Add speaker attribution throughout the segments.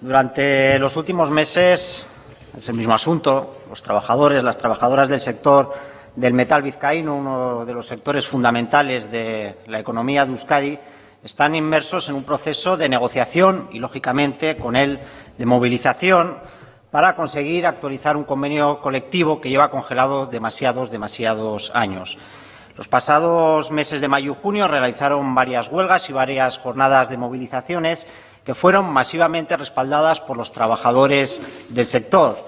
Speaker 1: Durante los últimos meses, es el mismo asunto, los trabajadores, las trabajadoras del sector del metal vizcaíno, uno de los sectores fundamentales de la economía de Euskadi, están inmersos en un proceso de negociación y, lógicamente, con él de movilización para conseguir actualizar un convenio colectivo que lleva congelado demasiados, demasiados años. Los pasados meses de mayo y junio realizaron varias huelgas y varias jornadas de movilizaciones que fueron masivamente respaldadas por los trabajadores del sector.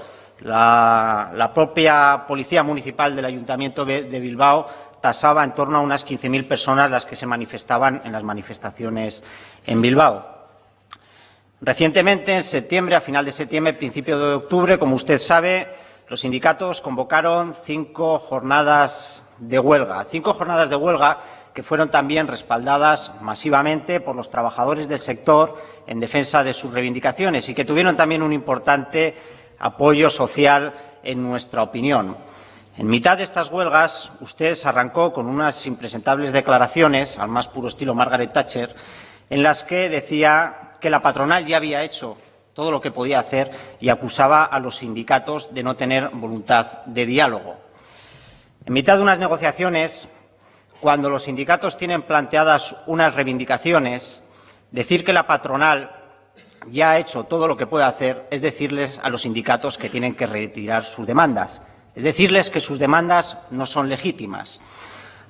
Speaker 1: La, propia Policía Municipal del Ayuntamiento de Bilbao tasaba en torno a unas 15.000 personas las que se manifestaban en las manifestaciones en Bilbao. Recientemente, en septiembre, a final de septiembre, principio de octubre, como usted sabe, los sindicatos convocaron cinco jornadas de huelga. Cinco jornadas de huelga que fueron también respaldadas masivamente por los trabajadores del sector en defensa de sus reivindicaciones y que tuvieron también un importante apoyo social en nuestra opinión. En mitad de estas huelgas, usted arrancó con unas impresentables declaraciones, al más puro estilo Margaret Thatcher, en las que decía que la patronal ya había hecho todo lo que podía hacer y acusaba a los sindicatos de no tener voluntad de diálogo. En mitad de unas negociaciones, cuando los sindicatos tienen planteadas unas reivindicaciones, decir que la patronal ya ha hecho todo lo que puede hacer es decirles a los sindicatos que tienen que retirar sus demandas, es decirles que sus demandas no son legítimas.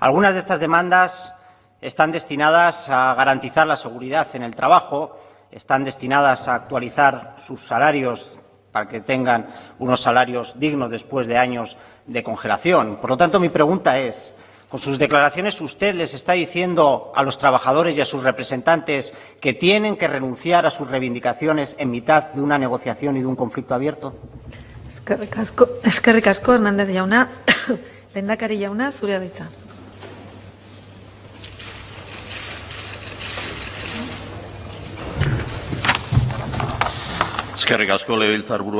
Speaker 1: Algunas de estas demandas están destinadas a garantizar la seguridad en el trabajo, están destinadas a actualizar sus salarios para que tengan unos salarios dignos después de años de congelación. Por lo tanto, mi pregunta es, con sus declaraciones usted les está diciendo a los trabajadores y a sus representantes que tienen que renunciar a sus reivindicaciones en mitad de una negociación y de un conflicto abierto.
Speaker 2: Asko, Hernández jauna. Lehendakari jauna, zurea da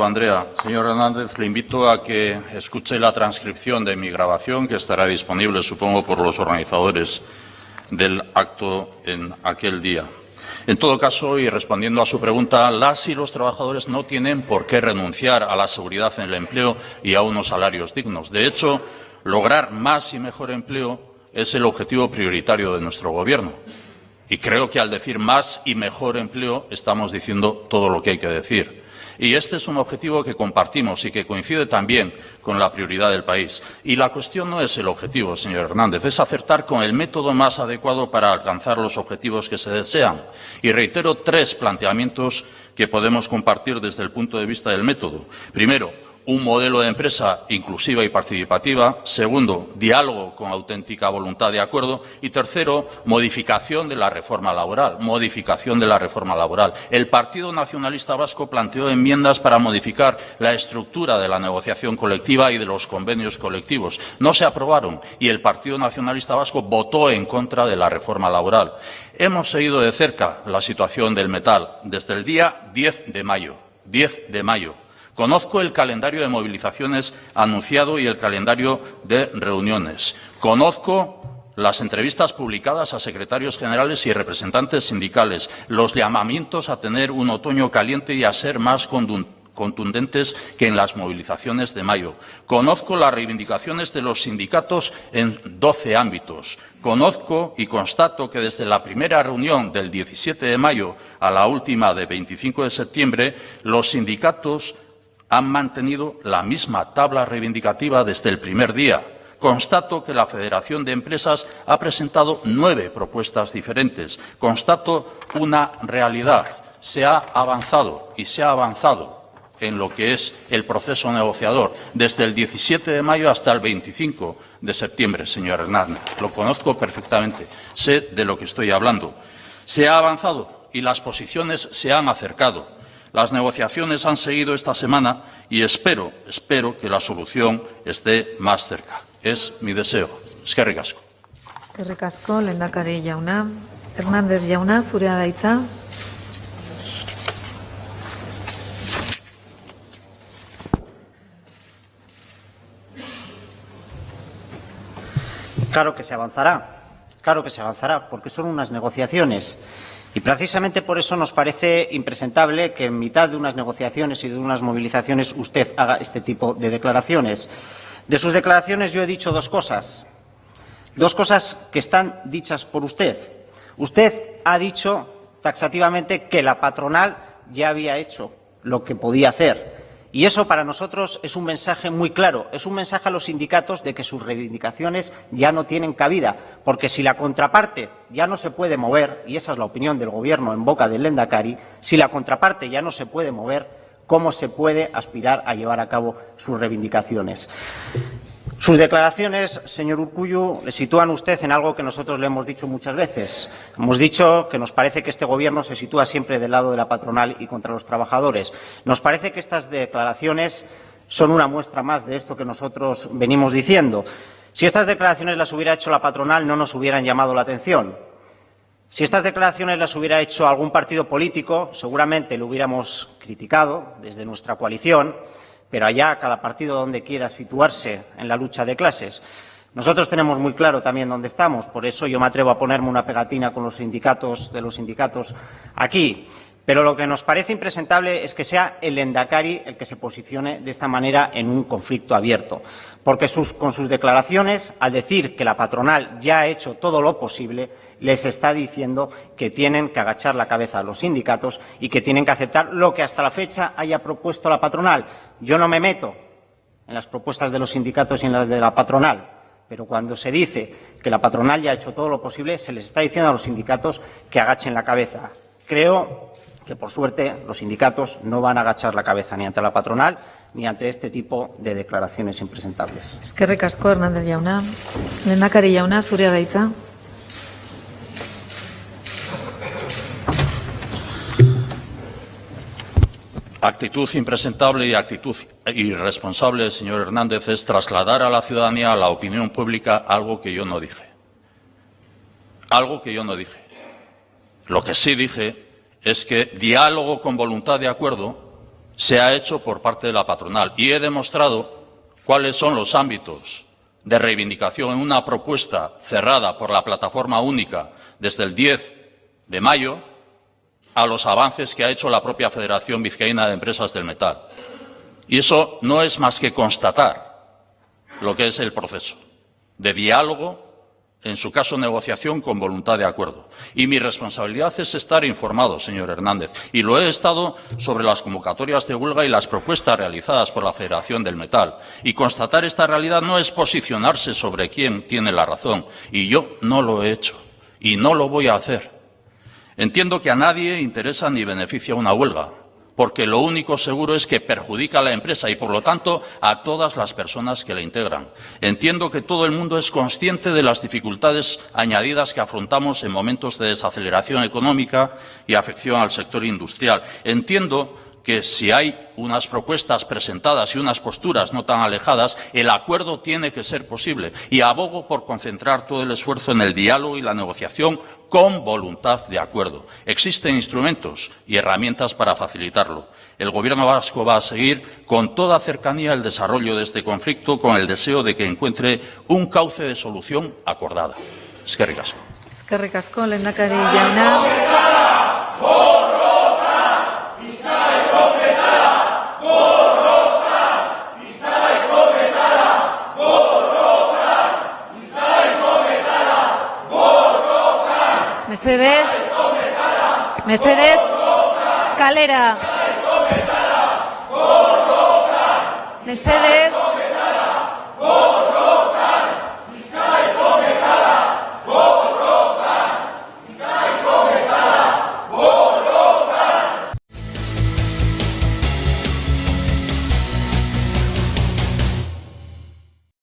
Speaker 3: Andrea. Señor Hernández, le invito a que escuche la transcripción de mi grabación, que estará disponible, supongo, por los organizadores del acto en aquel día. En todo caso, y respondiendo a su pregunta, las y los trabajadores no tienen por qué renunciar a la seguridad en el empleo y a unos salarios dignos. De hecho, lograr más y mejor empleo es el objetivo prioritario de nuestro Gobierno. Y creo que al decir más y mejor empleo estamos diciendo todo lo que hay que decir. Y este es un objetivo que compartimos y que coincide también con la prioridad del país. Y la cuestión no es el objetivo, señor Hernández, es acertar con el método más adecuado para alcanzar los objetivos que se desean. Y reitero tres planteamientos que podemos compartir desde el punto de vista del método. Primero, un modelo de empresa inclusiva y participativa. Segundo, diálogo con auténtica voluntad de acuerdo. Y tercero, modificación de la reforma laboral. Modificación de la reforma laboral. El Partido Nacionalista Vasco planteó enmiendas para modificar la estructura de la negociación colectiva y de los convenios colectivos. No se aprobaron y el Partido Nacionalista Vasco votó en contra de la reforma laboral. Hemos seguido de cerca la situación del metal desde el día 10 de mayo. 10 de mayo Conozco el calendario de movilizaciones anunciado y el calendario de reuniones. Conozco las entrevistas publicadas a secretarios generales y representantes sindicales, los llamamientos a tener un otoño caliente y a ser más contundentes que en las movilizaciones de mayo. Conozco las reivindicaciones de los sindicatos en doce ámbitos. Conozco y constato que desde la primera reunión del 17 de mayo a la última de 25 de septiembre, los sindicatos han mantenido la misma tabla reivindicativa desde el primer día. Constato que la Federación de Empresas ha presentado nueve propuestas diferentes. Constato una realidad. Se ha avanzado y se ha avanzado en lo que es el proceso negociador desde el 17 de mayo hasta el 25 de septiembre, señor Hernández. Lo conozco perfectamente. Sé de lo que estoy hablando. Se ha avanzado y las posiciones se han acercado. Las negociaciones han seguido esta semana y espero, espero que la solución esté más cerca. Es mi deseo. Eskerrik asko.
Speaker 2: Eskerrik asko, lehendakari jauna. Hernández jauna, zurea da hitza.
Speaker 1: Claro que se avanzará, claro que se avanzará, porque son unas negociaciones Y precisamente por eso nos parece impresentable que en mitad de unas negociaciones y de unas movilizaciones usted haga este tipo de declaraciones. De sus declaraciones yo he dicho dos cosas. Dos cosas que están dichas por usted. Usted ha dicho taxativamente que la patronal ya había hecho lo que podía hacer. Y eso para nosotros es un mensaje muy claro, es un mensaje a los sindicatos de que sus reivindicaciones ya no tienen cabida, porque si la contraparte ya no se puede mover, y esa es la opinión del Gobierno en boca del Lendakari, si la contraparte ya no se puede mover, ¿cómo se puede aspirar a llevar a cabo sus reivindicaciones? Sus declaraciones, señor Urcullu, le sitúan usted en algo que nosotros le hemos dicho muchas veces. Hemos dicho que nos parece que este Gobierno se sitúa siempre del lado de la patronal y contra los trabajadores. Nos parece que estas declaraciones son una muestra más de esto que nosotros venimos diciendo. Si estas declaraciones las hubiera hecho la patronal, no nos hubieran llamado la atención. Si estas declaraciones las hubiera hecho algún partido político, seguramente lo hubiéramos criticado desde nuestra coalición pero allá cada partido donde quiera situarse en la lucha de clases. Nosotros tenemos muy claro también dónde estamos, por eso yo me atrevo a ponerme una pegatina con los sindicatos de los sindicatos aquí. Pero lo que nos parece impresentable es que sea el Endacari el que se posicione de esta manera en un conflicto abierto, porque con sus declaraciones, al decir que la patronal ya ha hecho todo lo posible, les está diciendo que tienen que agachar la cabeza a los sindicatos y que tienen que aceptar lo que hasta la fecha haya propuesto la patronal. Yo no me meto en las propuestas de los sindicatos y en las de la patronal, pero cuando se dice que la patronal ya ha hecho todo lo posible, se les está diciendo a los sindicatos que agachen la cabeza. Creo que, por suerte, los sindicatos no van a agachar la cabeza ni ante la patronal ni ante este tipo de declaraciones impresentables.
Speaker 2: Eskerrik asko Hernández jauna. Lehendakari jauna, zurea da hitza.
Speaker 3: Actitud impresentable y actitud irresponsable, señor Hernández, es trasladar a la ciudadanía, a la opinión pública, algo que yo no dije. Algo que yo no dije. Lo que sí dije es que diálogo con voluntad de acuerdo se ha hecho por parte de la patronal y he demostrado cuáles son los ámbitos de reivindicación en una propuesta cerrada por la plataforma única desde el 10 de mayo a los avances que ha hecho la propia Federación Vizcaína de Empresas del Metal. Y eso no es más que constatar lo que es el proceso de diálogo, en su caso negociación con voluntad de acuerdo. Y mi responsabilidad es estar informado, señor Hernández, y lo he estado sobre las convocatorias de huelga y las propuestas realizadas por la Federación del Metal. Y constatar esta realidad no es posicionarse sobre quién tiene la razón, y yo no lo he hecho, y no lo voy a hacer. Entiendo que a nadie interesa ni beneficia una huelga, porque lo único seguro es que perjudica a la empresa y, por lo tanto, a todas las personas que la integran. Entiendo que todo el mundo es consciente de las dificultades añadidas que afrontamos en momentos de desaceleración económica y afección al sector industrial. Entiendo que si hay unas propuestas presentadas y unas posturas no tan alejadas, el acuerdo tiene que ser posible. Y abogo por concentrar todo el esfuerzo en el diálogo y la negociación con voluntad de acuerdo. Existen instrumentos y herramientas para facilitarlo. El Gobierno vasco va a seguir con toda cercanía el desarrollo de este conflicto con el deseo de que encuentre un cauce de solución acordada. Eskerrik asko.
Speaker 2: Eskerrik asko, lehendakari jauna. Mesedez, mesedez, kalera. Mesedez.